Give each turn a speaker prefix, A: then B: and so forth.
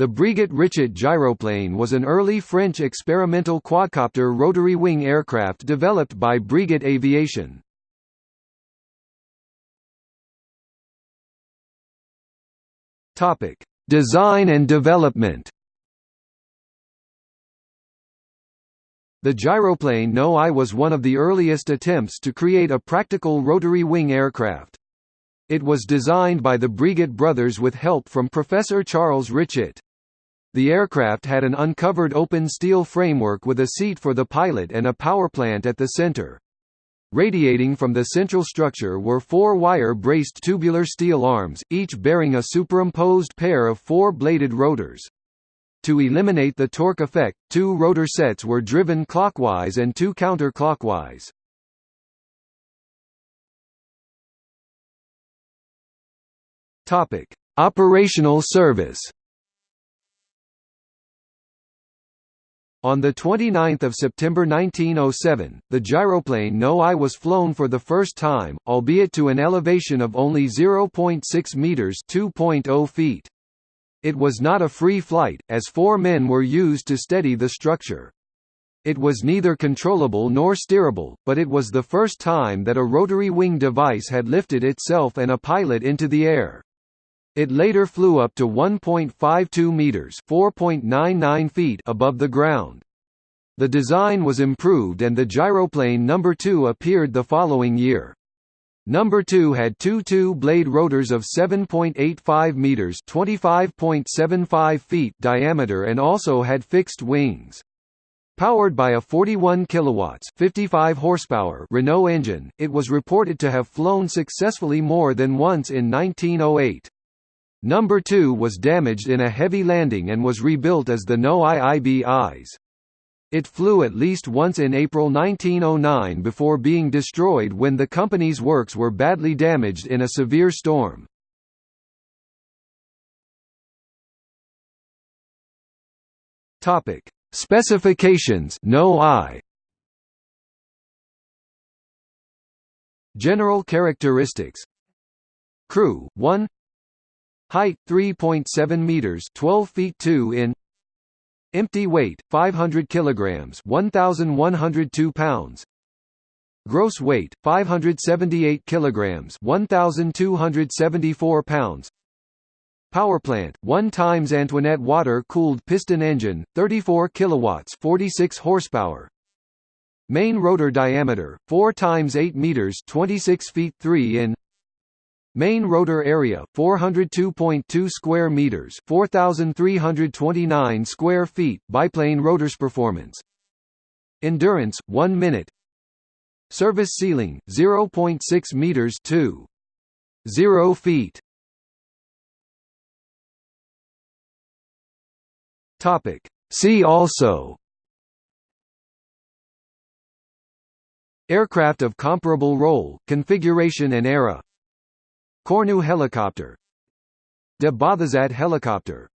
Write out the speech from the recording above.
A: The Breguet Richet gyroplane was an early French experimental quadcopter rotary wing aircraft developed by Breguet Aviation. Topic: Design and development. The gyroplane No I was one of the earliest attempts to create a practical rotary wing aircraft. It was designed by the Breguet brothers with help from Professor Charles Richet. The aircraft had an uncovered open steel framework with a seat for the pilot and a power plant at the center. Radiating from the central structure were four wire-braced tubular steel arms, each bearing a superimposed pair of four-bladed rotors. To eliminate the torque effect, two rotor sets were driven clockwise and two counterclockwise. Topic: Operational service. On 29 September 1907, the gyroplane No-I was flown for the first time, albeit to an elevation of only 0.6 metres 2.0 feet. It was not a free flight, as four men were used to steady the structure. It was neither controllable nor steerable, but it was the first time that a rotary wing device had lifted itself and a pilot into the air. It later flew up to 1.52 meters (4.99 feet) above the ground. The design was improved and the gyroplane number 2 appeared the following year. Number 2 had two two-blade rotors of 7.85 meters (25.75 feet) diameter and also had fixed wings. Powered by a 41 kilowatts 55 horsepower Renault engine, it was reported to have flown successfully more than once in 1908. Number 2 was damaged in a heavy landing and was rebuilt as the No IIBIs. It flew at least once in April 1909 before being destroyed when the company's works were badly damaged in a severe storm. Topic: Specifications No I General characteristics Crew 1 Height 3.7 meters, 12 feet 2 in. Empty weight 500 kilograms, 1102 pounds. Gross weight 578 kilograms, 1274 pounds. Power plant 1 times Antoinette water-cooled piston engine, 34 kilowatts, 46 horsepower. Main rotor diameter 4 times 8 meters, 26 feet 3 in. Main rotor area 402.2 square meters, 4329 square feet. Biplane rotors performance. Endurance 1 minute. Service ceiling 0.6 meters 2 0 feet. Topic See also Aircraft of comparable role, configuration and era Cornu helicopter. De Bothezat helicopter